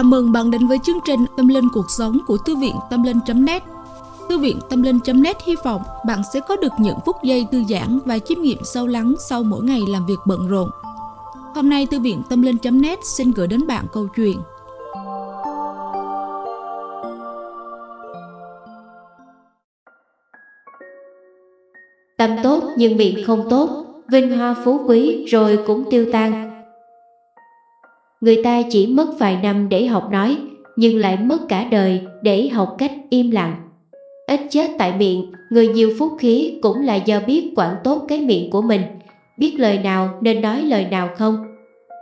Chào mừng bạn đến với chương trình Tâm Linh Cuộc Sống của Thư viện Tâm Linh.net Thư viện Tâm Linh.net hy vọng bạn sẽ có được những phút giây thư giãn và chiêm nghiệm sâu lắng sau mỗi ngày làm việc bận rộn. Hôm nay Thư viện Tâm Linh.net xin gửi đến bạn câu chuyện. Tâm tốt nhưng miệng không tốt, vinh hoa phú quý rồi cũng tiêu tan, Người ta chỉ mất vài năm để học nói, nhưng lại mất cả đời để học cách im lặng. Ít chết tại miệng, người nhiều phúc khí cũng là do biết quản tốt cái miệng của mình, biết lời nào nên nói lời nào không.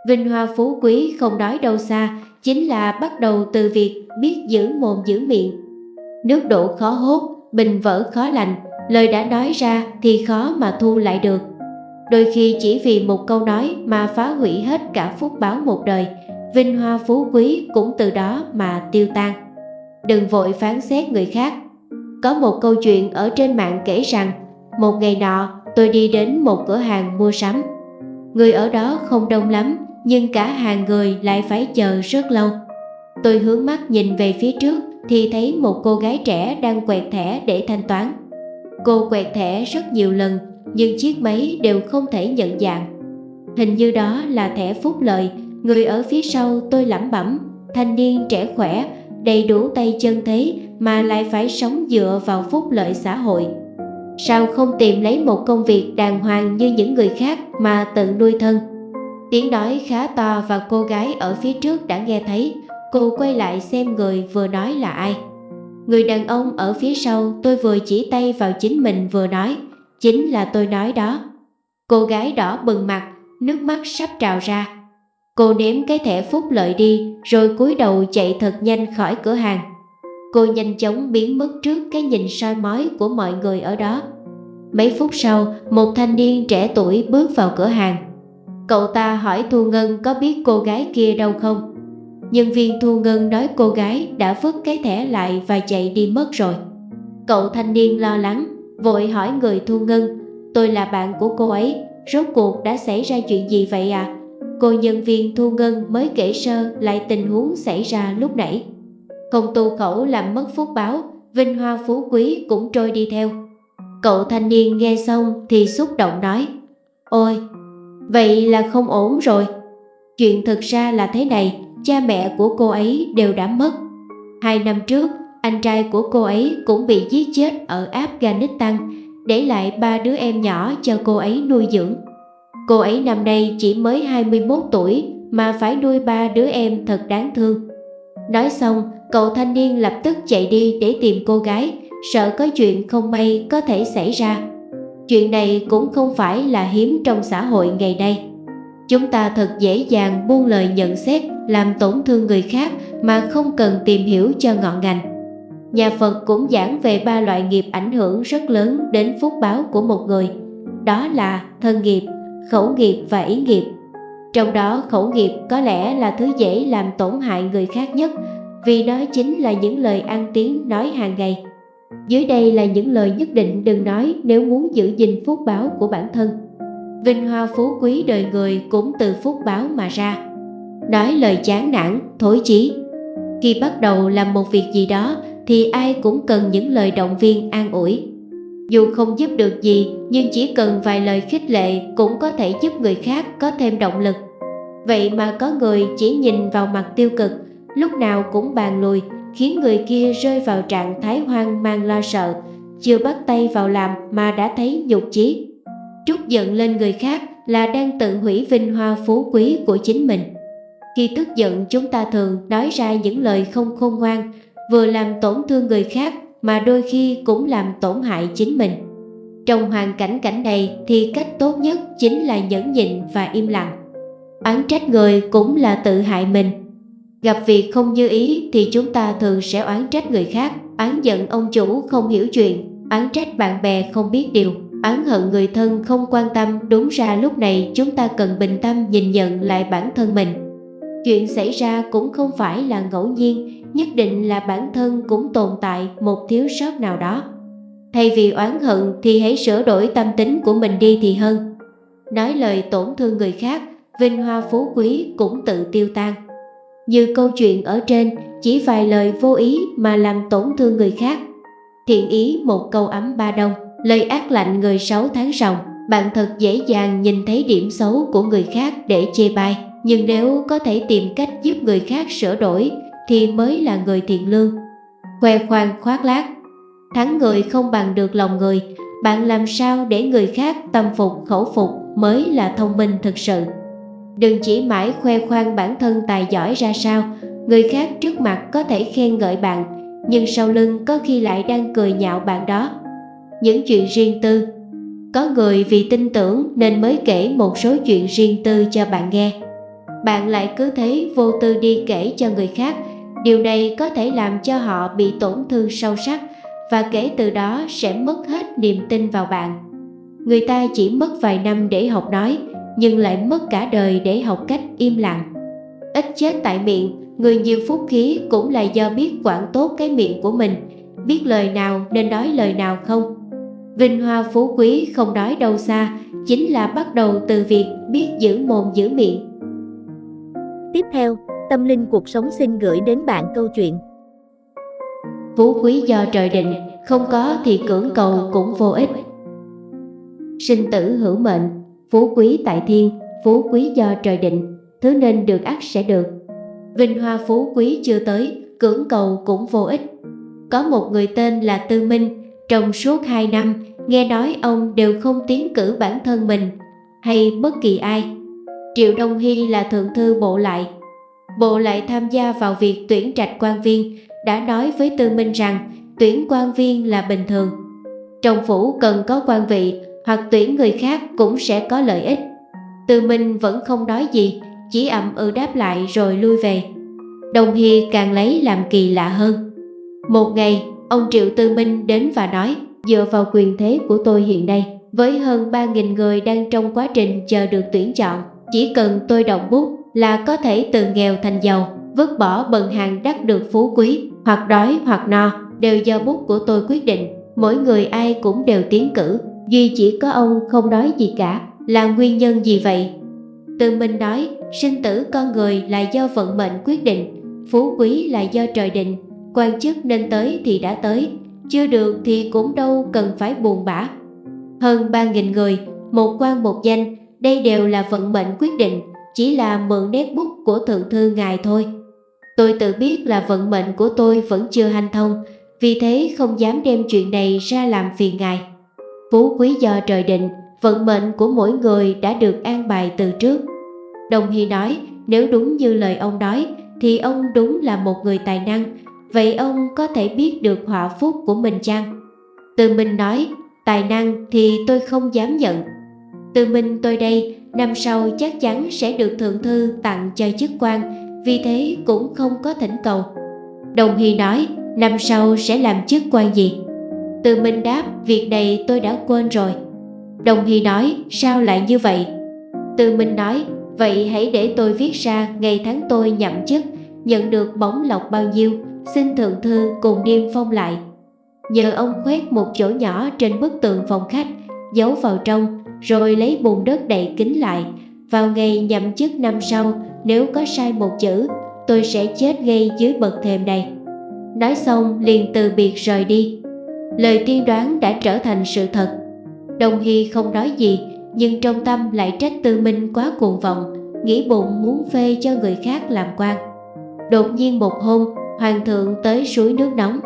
Vinh hoa phú quý không nói đâu xa, chính là bắt đầu từ việc biết giữ mồm giữ miệng. Nước đổ khó hốt, bình vỡ khó lành, lời đã nói ra thì khó mà thu lại được. Đôi khi chỉ vì một câu nói mà phá hủy hết cả phúc báo một đời, vinh hoa phú quý cũng từ đó mà tiêu tan. Đừng vội phán xét người khác. Có một câu chuyện ở trên mạng kể rằng, một ngày nọ tôi đi đến một cửa hàng mua sắm. Người ở đó không đông lắm, nhưng cả hàng người lại phải chờ rất lâu. Tôi hướng mắt nhìn về phía trước thì thấy một cô gái trẻ đang quẹt thẻ để thanh toán. Cô quẹt thẻ rất nhiều lần nhưng chiếc máy đều không thể nhận dạng. Hình như đó là thẻ phúc lợi, người ở phía sau tôi lẩm bẩm, thanh niên trẻ khỏe, đầy đủ tay chân thế mà lại phải sống dựa vào phúc lợi xã hội. Sao không tìm lấy một công việc đàng hoàng như những người khác mà tự nuôi thân? Tiếng nói khá to và cô gái ở phía trước đã nghe thấy, cô quay lại xem người vừa nói là ai. Người đàn ông ở phía sau tôi vừa chỉ tay vào chính mình vừa nói Chính là tôi nói đó. Cô gái đỏ bừng mặt, Nước mắt sắp trào ra. Cô ném cái thẻ phúc lợi đi, Rồi cúi đầu chạy thật nhanh khỏi cửa hàng. Cô nhanh chóng biến mất trước cái nhìn soi mói của mọi người ở đó. Mấy phút sau, Một thanh niên trẻ tuổi bước vào cửa hàng. Cậu ta hỏi Thu Ngân có biết cô gái kia đâu không? Nhân viên Thu Ngân nói cô gái đã vứt cái thẻ lại và chạy đi mất rồi. Cậu thanh niên lo lắng. Vội hỏi người Thu Ngân Tôi là bạn của cô ấy Rốt cuộc đã xảy ra chuyện gì vậy à? Cô nhân viên Thu Ngân mới kể sơ lại tình huống xảy ra lúc nãy. Không tu khẩu làm mất phúc báo Vinh hoa phú quý cũng trôi đi theo. Cậu thanh niên nghe xong thì xúc động nói Ôi, vậy là không ổn rồi. Chuyện thực ra là thế này Cha mẹ của cô ấy đều đã mất. Hai năm trước anh trai của cô ấy cũng bị giết chết ở Afghanistan, để lại ba đứa em nhỏ cho cô ấy nuôi dưỡng. Cô ấy năm nay chỉ mới 21 tuổi mà phải nuôi ba đứa em thật đáng thương. Nói xong, cậu thanh niên lập tức chạy đi để tìm cô gái, sợ có chuyện không may có thể xảy ra. Chuyện này cũng không phải là hiếm trong xã hội ngày nay. Chúng ta thật dễ dàng buông lời nhận xét, làm tổn thương người khác mà không cần tìm hiểu cho ngọn ngành. Nhà Phật cũng giảng về ba loại nghiệp ảnh hưởng rất lớn đến phúc báo của một người, đó là thân nghiệp, khẩu nghiệp và ý nghiệp. Trong đó khẩu nghiệp có lẽ là thứ dễ làm tổn hại người khác nhất vì nó chính là những lời ăn tiếng nói hàng ngày. Dưới đây là những lời nhất định đừng nói nếu muốn giữ gìn phúc báo của bản thân. Vinh hoa phú quý đời người cũng từ phúc báo mà ra. Nói lời chán nản, thối chí. Khi bắt đầu làm một việc gì đó thì ai cũng cần những lời động viên an ủi. Dù không giúp được gì nhưng chỉ cần vài lời khích lệ cũng có thể giúp người khác có thêm động lực. Vậy mà có người chỉ nhìn vào mặt tiêu cực, lúc nào cũng bàn lùi, khiến người kia rơi vào trạng thái hoang mang lo sợ, chưa bắt tay vào làm mà đã thấy nhục chí. Trút giận lên người khác là đang tự hủy vinh hoa phú quý của chính mình. Khi tức giận chúng ta thường nói ra những lời không khôn ngoan, vừa làm tổn thương người khác mà đôi khi cũng làm tổn hại chính mình. Trong hoàn cảnh cảnh này thì cách tốt nhất chính là nhẫn nhịn và im lặng. Oán trách người cũng là tự hại mình. Gặp việc không như ý thì chúng ta thường sẽ oán trách người khác, oán giận ông chủ không hiểu chuyện, oán trách bạn bè không biết điều, oán hận người thân không quan tâm. Đúng ra lúc này chúng ta cần bình tâm nhìn nhận lại bản thân mình. Chuyện xảy ra cũng không phải là ngẫu nhiên nhất định là bản thân cũng tồn tại một thiếu sót nào đó. Thay vì oán hận thì hãy sửa đổi tâm tính của mình đi thì hơn. Nói lời tổn thương người khác, vinh hoa phú quý cũng tự tiêu tan. Như câu chuyện ở trên, chỉ vài lời vô ý mà làm tổn thương người khác. Thiện ý một câu ấm ba đông, lời ác lạnh người sáu tháng ròng, bạn thật dễ dàng nhìn thấy điểm xấu của người khác để chê bai. Nhưng nếu có thể tìm cách giúp người khác sửa đổi thì mới là người thiện lương. Khoe khoang khoác lác Thắng người không bằng được lòng người, bạn làm sao để người khác tâm phục khẩu phục mới là thông minh thực sự. Đừng chỉ mãi khoe khoang bản thân tài giỏi ra sao, người khác trước mặt có thể khen ngợi bạn, nhưng sau lưng có khi lại đang cười nhạo bạn đó. Những chuyện riêng tư Có người vì tin tưởng nên mới kể một số chuyện riêng tư cho bạn nghe. Bạn lại cứ thế vô tư đi kể cho người khác, điều này có thể làm cho họ bị tổn thương sâu sắc và kể từ đó sẽ mất hết niềm tin vào bạn. Người ta chỉ mất vài năm để học nói, nhưng lại mất cả đời để học cách im lặng. Ít chết tại miệng, người nhiều phúc khí cũng là do biết quản tốt cái miệng của mình, biết lời nào nên nói lời nào không. Vinh hoa phú quý không nói đâu xa, chính là bắt đầu từ việc biết giữ mồm giữ miệng. Tiếp theo, Tâm Linh Cuộc Sống xin gửi đến bạn câu chuyện Phú quý do trời định, không có thì cưỡng cầu cũng vô ích. Sinh tử hữu mệnh, phú quý tại thiên, phú quý do trời định, thứ nên được ắt sẽ được. Vinh hoa phú quý chưa tới, cưỡng cầu cũng vô ích. Có một người tên là Tư Minh, trong suốt 2 năm, nghe nói ông đều không tiến cử bản thân mình hay bất kỳ ai. Triệu Đông Hy là thượng thư bộ lại. Bộ lại tham gia vào việc tuyển trạch quan viên, đã nói với Tư Minh rằng tuyển quan viên là bình thường. Trong phủ cần có quan vị hoặc tuyển người khác cũng sẽ có lợi ích. Tư Minh vẫn không nói gì, chỉ ậm ừ đáp lại rồi lui về. Đồng Hy càng lấy làm kỳ lạ hơn. Một ngày, ông Triệu Tư Minh đến và nói, dựa vào quyền thế của tôi hiện nay, với hơn 3.000 người đang trong quá trình chờ được tuyển chọn, chỉ cần tôi động bút là có thể từ nghèo thành giàu, vứt bỏ bần hàng đắc được phú quý, hoặc đói hoặc no, đều do bút của tôi quyết định. Mỗi người ai cũng đều tiến cử, duy chỉ có ông không nói gì cả, là nguyên nhân gì vậy? Từ mình nói, sinh tử con người là do vận mệnh quyết định, phú quý là do trời định, quan chức nên tới thì đã tới, chưa được thì cũng đâu cần phải buồn bã. Hơn 3.000 người, một quan một danh, đây đều là vận mệnh quyết định, chỉ là mượn nét bút của thượng thư ngài thôi. Tôi tự biết là vận mệnh của tôi vẫn chưa hanh thông, vì thế không dám đem chuyện này ra làm phiền ngài. Phú quý do trời định, vận mệnh của mỗi người đã được an bài từ trước. Đồng Hy nói, nếu đúng như lời ông nói, thì ông đúng là một người tài năng, vậy ông có thể biết được họa phúc của mình chăng? Từ mình nói, tài năng thì tôi không dám nhận. Từ mình tôi đây, năm sau chắc chắn sẽ được thượng thư tặng cho chức quan, vì thế cũng không có thỉnh cầu. Đồng Hy nói, năm sau sẽ làm chức quan gì? Từ Minh đáp, việc này tôi đã quên rồi. Đồng Hy nói, sao lại như vậy? Từ Minh nói, vậy hãy để tôi viết ra ngày tháng tôi nhậm chức, nhận được bóng lộc bao nhiêu, xin thượng thư cùng niêm phong lại. Nhờ ông khoét một chỗ nhỏ trên bức tường phòng khách, giấu vào trong, rồi lấy bùn đất đậy kín lại. Vào ngày nhậm chức năm sau, nếu có sai một chữ, tôi sẽ chết ngay dưới bậc thềm này. Nói xong liền từ biệt rời đi. Lời tiên đoán đã trở thành sự thật. Đồng Hy không nói gì, nhưng trong tâm lại trách Tư Minh quá cuồng vọng, nghĩ bụng muốn phê cho người khác làm quan. Đột nhiên một hôm, hoàng thượng tới suối nước nóng.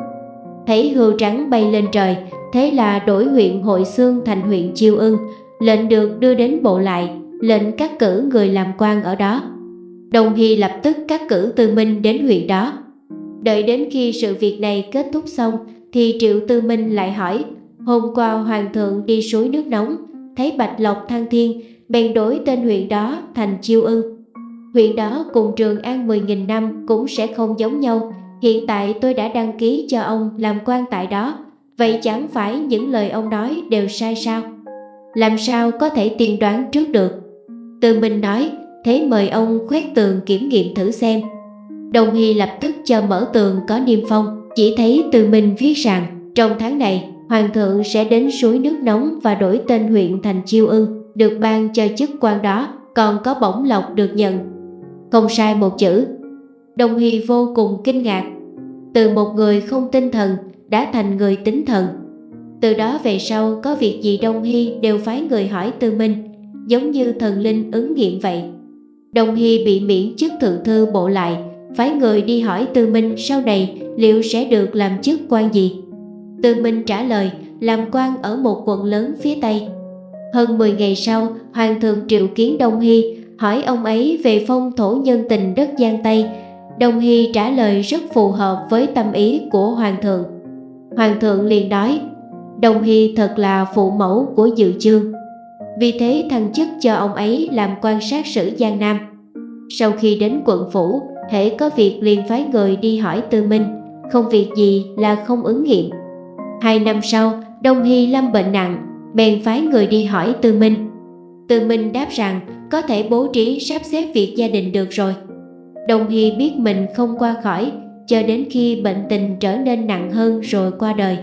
Thấy hươu trắng bay lên trời, thế là đổi huyện Hội Xương thành huyện Chiêu Ưng, lệnh được đưa đến bộ lại, lệnh cắt cử người làm quan ở đó. Đồng Hy lập tức cắt cử Tư Minh đến huyện đó. Đợi đến khi sự việc này kết thúc xong thì Triệu Tư Minh lại hỏi Hôm qua Hoàng thượng đi suối nước nóng thấy Bạch Lộc Thăng Thiên bèn đổi tên huyện đó thành Chiêu Ưng. Huyện đó cùng Trường An 10.000 năm cũng sẽ không giống nhau. Hiện tại tôi đã đăng ký cho ông làm quan tại đó. Vậy chẳng phải những lời ông nói đều sai sao? Làm sao có thể tiên đoán trước được? Tư Minh nói thế mời ông khoét tường kiểm nghiệm thử xem. Đồng Hy lập tức cho mở tường có niêm phong, chỉ thấy từ Minh viết rằng trong tháng này Hoàng thượng sẽ đến suối nước nóng và đổi tên huyện thành Chiêu Ưng, được ban cho chức quan đó, còn có bổng lộc được nhận. Không sai một chữ. Đồng Hy vô cùng kinh ngạc. Từ một người không tinh thần đã thành người tính thần. Từ đó về sau có việc gì Đông Hy đều phái người hỏi Tư Minh, giống như thần linh ứng nghiệm vậy. Đông Hy bị miễn chức thượng thư bộ lại, phái người đi hỏi Tư Minh sau này liệu sẽ được làm chức quan gì. Tư Minh trả lời làm quan ở một quận lớn phía Tây. Hơn 10 ngày sau, Hoàng thượng triệu kiến Đông Hy hỏi ông ấy về phong thổ nhân tình đất Giang Tây. Đông Hy trả lời rất phù hợp với tâm ý của Hoàng thượng. Hoàng thượng liền nói, Đông Hy thật là phụ mẫu của dự chương. Vì thế thăng chức cho ông ấy làm quan sát sử Giang Nam. Sau khi đến quận phủ, hễ có việc liền phái người đi hỏi Tư Minh, không việc gì là không ứng nghiệm. Hai năm sau, Đông Hy lâm bệnh nặng, bèn phái người đi hỏi Tư Minh. Tư Minh đáp rằng có thể bố trí sắp xếp việc gia đình được rồi. Đông Hy biết mình không qua khỏi, cho đến khi bệnh tình trở nên nặng hơn rồi qua đời.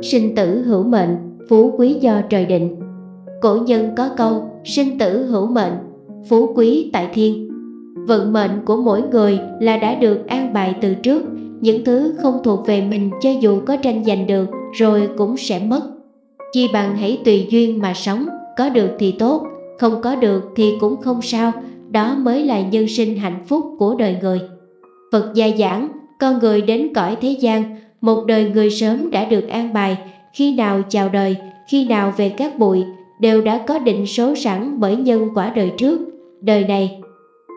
Sinh tử hữu mệnh, phú quý do trời định. Cổ nhân có câu, sinh tử hữu mệnh, phú quý tại thiên. Vận mệnh của mỗi người là đã được an bài từ trước, những thứ không thuộc về mình cho dù có tranh giành được rồi cũng sẽ mất. Chi bằng hãy tùy duyên mà sống, có được thì tốt, không có được thì cũng không sao, đó mới là nhân sinh hạnh phúc của đời người. Phật gia giảng, con người đến cõi thế gian, một đời người sớm đã được an bài, khi nào chào đời, khi nào về các bụi, đều đã có định số sẵn bởi nhân quả đời trước, đời này.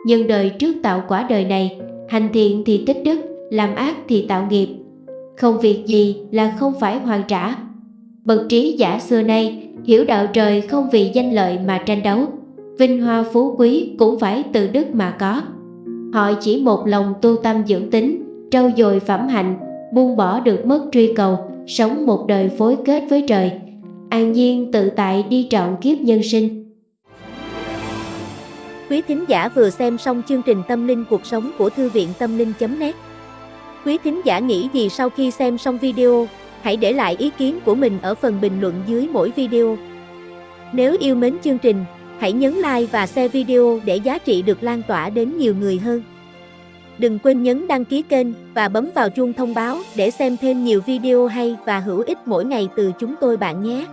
Nhân đời trước tạo quả đời này, hành thiện thì tích đức, làm ác thì tạo nghiệp. Không việc gì là không phải hoàn trả. Bậc trí giả xưa nay hiểu đạo trời không vì danh lợi mà tranh đấu, vinh hoa phú quý cũng phải từ đức mà có. Họ chỉ một lòng tu tâm dưỡng tính, trau dồi phẩm hạnh, buông bỏ được mất truy cầu, sống một đời phối kết với trời, an nhiên tự tại đi trọn kiếp nhân sinh. Quý thính giả vừa xem xong chương trình Tâm linh cuộc sống của Thư viện Tâm linh.net Quý thính giả nghĩ gì sau khi xem xong video, hãy để lại ý kiến của mình ở phần bình luận dưới mỗi video. Nếu yêu mến chương trình, hãy nhấn like và share video để giá trị được lan tỏa đến nhiều người hơn. Đừng quên nhấn đăng ký kênh và bấm vào chuông thông báo để xem thêm nhiều video hay và hữu ích mỗi ngày từ chúng tôi bạn nhé.